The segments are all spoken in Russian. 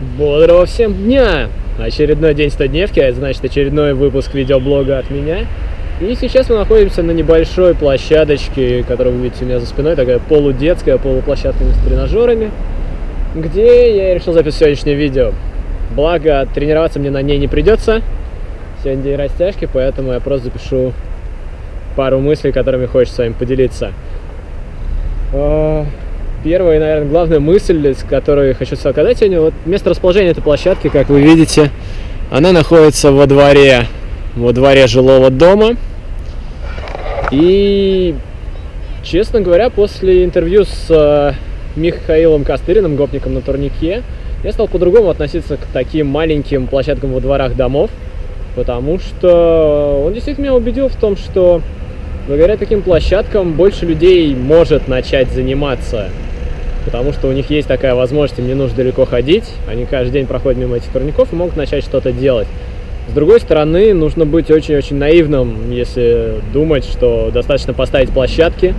Бодрого всем дня! Очередной день 100-дневки, а это значит очередной выпуск видеоблога от меня. И сейчас мы находимся на небольшой площадочке, которую вы видите у меня за спиной, такая полудетская, полуплощадка с тренажерами, где я решил записать сегодняшнее видео. Благо, тренироваться мне на ней не придется. Сегодня день растяжки, поэтому я просто запишу пару мыслей, которыми хочется с вами поделиться. Первая наверное, главная мысль, с которой хочу сказать сегодня, вот место расположения этой площадки, как вы видите, она находится во дворе, во дворе жилого дома. И, честно говоря, после интервью с э, Михаилом Костыриным, гопником на турнике, я стал по-другому относиться к таким маленьким площадкам во дворах домов, потому что он действительно меня убедил в том, что благодаря таким площадкам больше людей может начать заниматься потому что у них есть такая возможность, им не нужно далеко ходить, они каждый день проходят мимо этих турников и могут начать что-то делать. С другой стороны, нужно быть очень-очень наивным, если думать, что достаточно поставить площадки,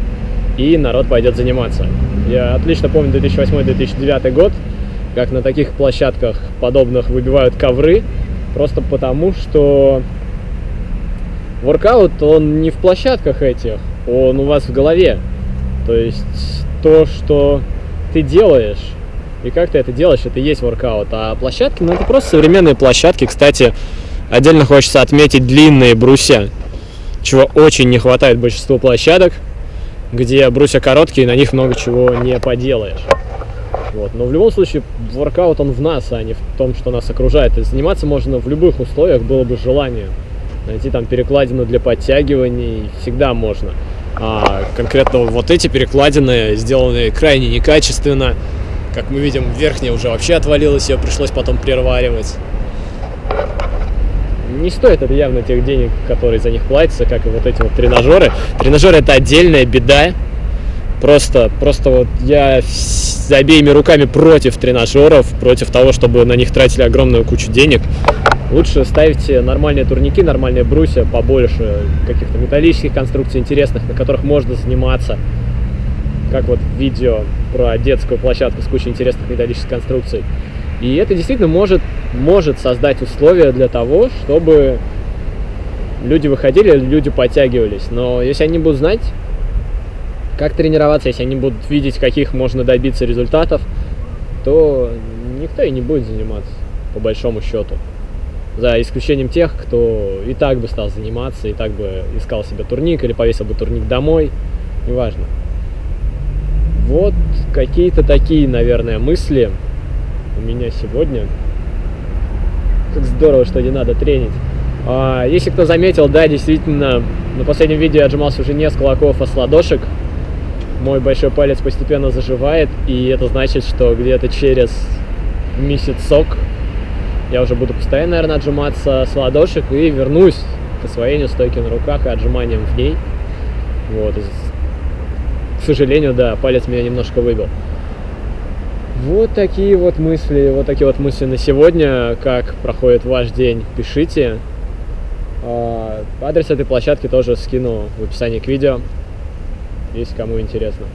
и народ пойдет заниматься. Я отлично помню 2008-2009 год, как на таких площадках подобных выбивают ковры, просто потому что воркаут, он не в площадках этих, он у вас в голове. То есть то, что ты делаешь, и как ты это делаешь, это и есть воркаут. А площадки, ну это просто современные площадки. Кстати, отдельно хочется отметить длинные брусья, чего очень не хватает большинству площадок, где брусья короткие, на них много чего не поделаешь. Вот. Но в любом случае, воркаут он в нас, а не в том, что нас окружает. И заниматься можно в любых условиях, было бы желание. Найти там перекладину для подтягиваний всегда можно. А, конкретно вот эти перекладины сделаны крайне некачественно. Как мы видим, верхняя уже вообще отвалилась, ее пришлось потом переваривать. Не стоит это явно тех денег, которые за них платятся, как и вот эти вот тренажеры. Тренажеры это отдельная беда. Просто, просто вот я с обеими руками против тренажеров, против того, чтобы на них тратили огромную кучу денег. Лучше ставьте нормальные турники, нормальные брусья, побольше каких-то металлических конструкций интересных, на которых можно заниматься. Как вот видео про детскую площадку с кучей интересных металлических конструкций. И это действительно может, может создать условия для того, чтобы люди выходили, люди подтягивались. Но если они будут знать, как тренироваться, если они будут видеть, каких можно добиться результатов, то никто и не будет заниматься, по большому счету за исключением тех, кто и так бы стал заниматься, и так бы искал себе турник или повесил бы турник домой, неважно. Вот какие-то такие, наверное, мысли у меня сегодня. Как здорово, что не надо тренить. А, если кто заметил, да, действительно, на последнем видео я отжимался уже не с кулаков, а с ладошек. Мой большой палец постепенно заживает, и это значит, что где-то через месяцок я уже буду постоянно, наверное, отжиматься с ладошек и вернусь к освоению стойки на руках и отжиманиям в ней. Вот. К сожалению, да, палец меня немножко выбил. Вот такие вот мысли, вот такие вот мысли на сегодня. Как проходит ваш день, пишите. А, адрес этой площадки тоже скину в описании к видео, если кому интересно.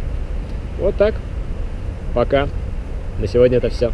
Вот так. Пока. На сегодня это все.